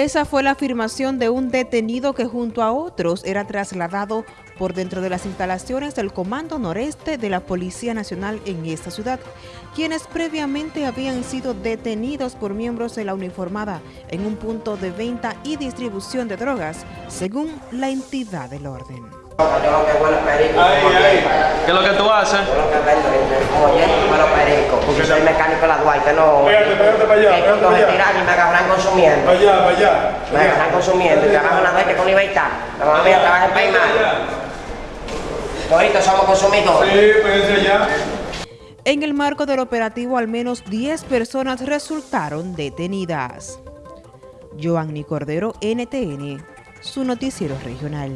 Esa fue la afirmación de un detenido que junto a otros era trasladado por dentro de las instalaciones del Comando Noreste de la Policía Nacional en esta ciudad, quienes previamente habían sido detenidos por miembros de la uniformada en un punto de venta y distribución de drogas, según la entidad del orden. ¿Qué es lo que tú haces? Yo lo que vendo es como hierro, huelo perico. Duarte, no. Pégate, pégate para allá, Que pégate para me allá. y me agarran consumiendo. Para allá, para allá. Me agarran consumiendo y trabajo en la Duarte con libertad. La mamá mía trabaja en Paimán. Todos somos consumidores. Sí, péguense allá. En el marco del operativo, al menos 10 personas resultaron detenidas. Joanny Cordero, NTN, su noticiero regional.